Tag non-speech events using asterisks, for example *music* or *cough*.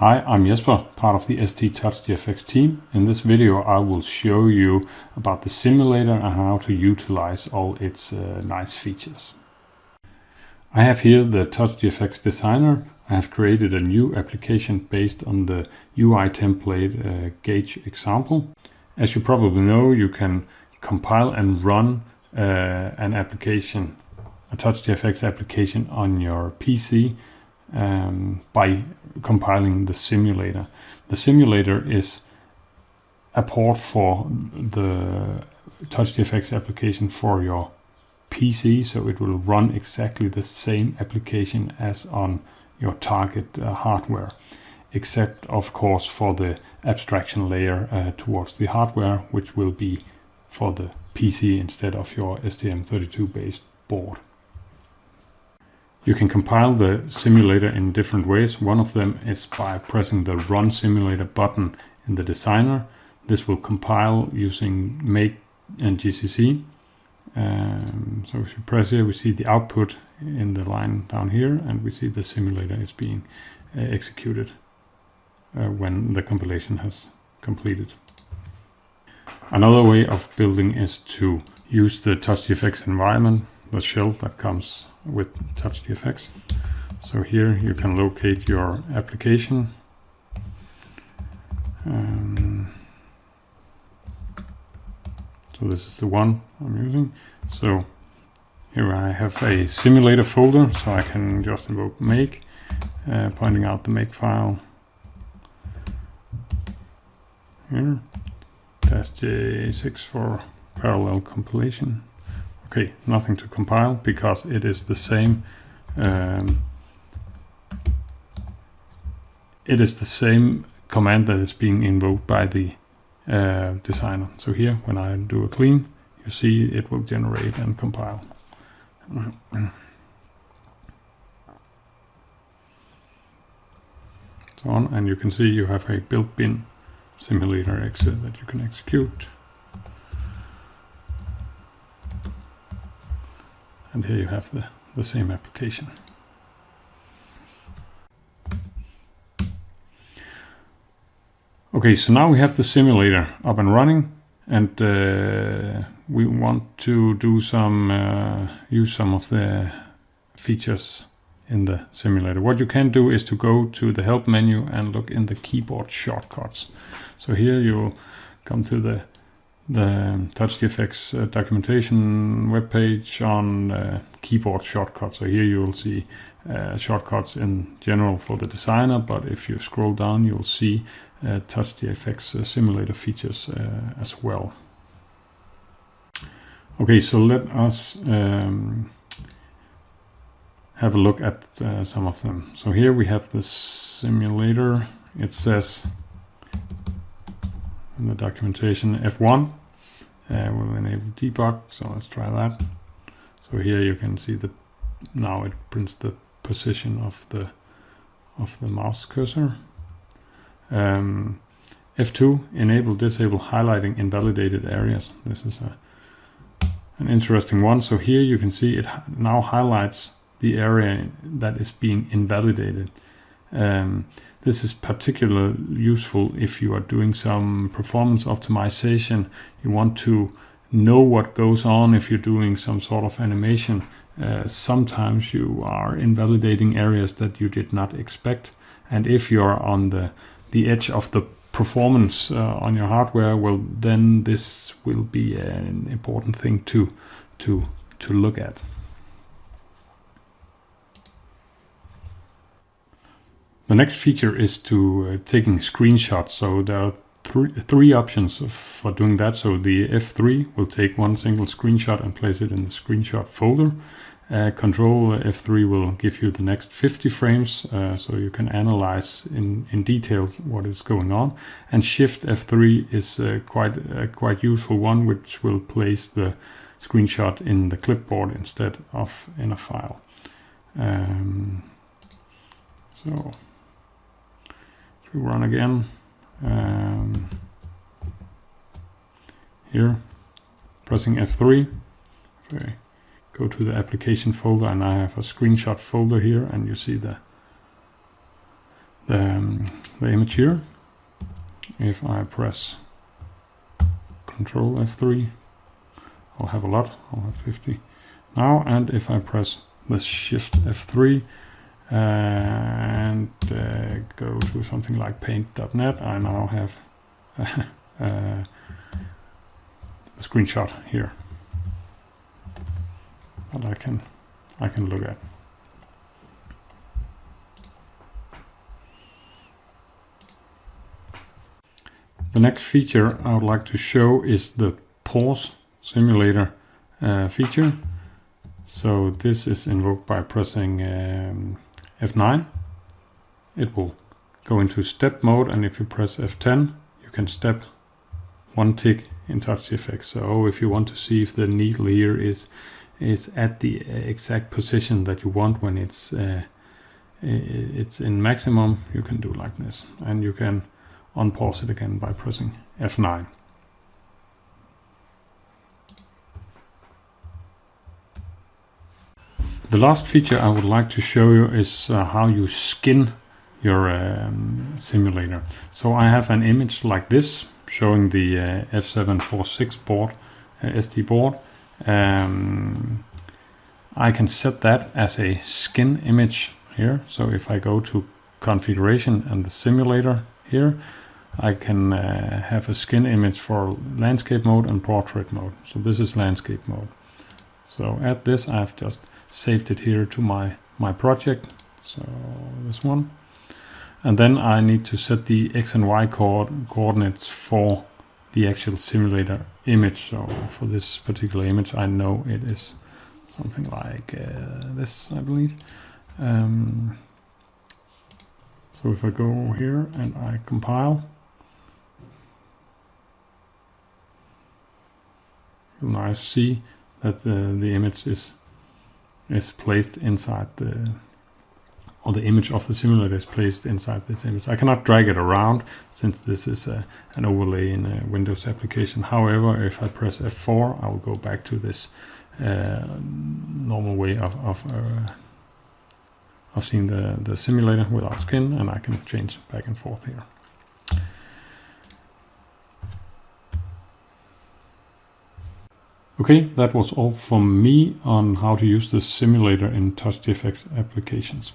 Hi, I'm Jesper, part of the ST Touch GFX team. In this video I will show you about the simulator and how to utilize all its uh, nice features. I have here the Touch GFX designer. I have created a new application based on the UI template uh, gauge example. As you probably know, you can compile and run uh, an application, a Touch GFX application on your PC um, by compiling the simulator. The simulator is a port for the TouchGFX application for your PC, so it will run exactly the same application as on your target uh, hardware, except of course for the abstraction layer uh, towards the hardware, which will be for the PC instead of your STM32 based board. You can compile the simulator in different ways. One of them is by pressing the Run Simulator button in the designer. This will compile using make and GCC. Um, so if you press here, we see the output in the line down here, and we see the simulator is being uh, executed uh, when the compilation has completed. Another way of building is to use the TouchGFX environment, the shell that comes with TouchGFX. So here you can locate your application. Um, so this is the one I'm using. So here I have a simulator folder, so I can just invoke make, uh, pointing out the make file here, dash J6 for parallel compilation. Okay, nothing to compile because it is the same. Um, it is the same command that is being invoked by the uh, designer. So here, when I do a clean, you see it will generate and compile. so on, and you can see you have a built-in simulator exit that you can execute. And here you have the, the same application. Okay, so now we have the simulator up and running and uh, we want to do some uh, use some of the features in the simulator. What you can do is to go to the help menu and look in the keyboard shortcuts. So here you'll come to the the TouchGFX uh, documentation webpage on uh, keyboard shortcuts. So here you will see uh, shortcuts in general for the designer, but if you scroll down, you'll see uh, TouchGFX uh, simulator features uh, as well. Okay, so let us um, have a look at uh, some of them. So here we have the simulator. It says in the documentation F1 uh, will enable debug so let's try that. So here you can see that now it prints the position of the of the mouse cursor. Um, F2 enable disable highlighting invalidated areas. This is a an interesting one. So here you can see it now highlights the area that is being invalidated. Um, this is particularly useful if you are doing some performance optimization. You want to know what goes on if you're doing some sort of animation. Uh, sometimes you are invalidating areas that you did not expect. And if you're on the, the edge of the performance uh, on your hardware, well, then this will be an important thing to, to, to look at. The next feature is to uh, taking screenshots. So there are three, three options for doing that. So the F3 will take one single screenshot and place it in the screenshot folder. Uh, control F3 will give you the next 50 frames uh, so you can analyze in, in detail what is going on. And Shift F3 is uh, quite a quite useful one which will place the screenshot in the clipboard instead of in a file. Um, so we run again, um, here, pressing F3, if I go to the application folder and I have a screenshot folder here and you see the the, um, the image here. If I press Control F3, I'll have a lot, I'll have 50 now, and if I press the Shift F3 and uh, go to something like paint.net, I now have *laughs* uh, a screenshot here that I can I can look at. The next feature I would like to show is the pause simulator uh, feature. So this is invoked by pressing um, F9. It will go into step mode and if you press F10 you can step one tick in TouchGFX. So if you want to see if the needle here is is at the exact position that you want when it's uh, it's in maximum, you can do like this, and you can unpause it again by pressing F9. The last feature I would like to show you is uh, how you skin your um, simulator. So I have an image like this showing the uh, F746 board, uh, SD board. Um, I can set that as a skin image here. So if I go to configuration and the simulator here, I can uh, have a skin image for landscape mode and portrait mode. So this is landscape mode. So at this I've just saved it here to my, my project. So this one. And then I need to set the X and Y co coordinates for the actual simulator image. So for this particular image, I know it is something like uh, this, I believe. Um, so if I go here and I compile, now I see that the, the image is is placed inside the or the image of the simulator is placed inside this image. I cannot drag it around since this is a, an overlay in a Windows application. However, if I press F4, I will go back to this uh, normal way of, of, uh, of seeing the, the simulator without skin and I can change back and forth here. Okay, that was all from me on how to use the simulator in TouchGFX applications.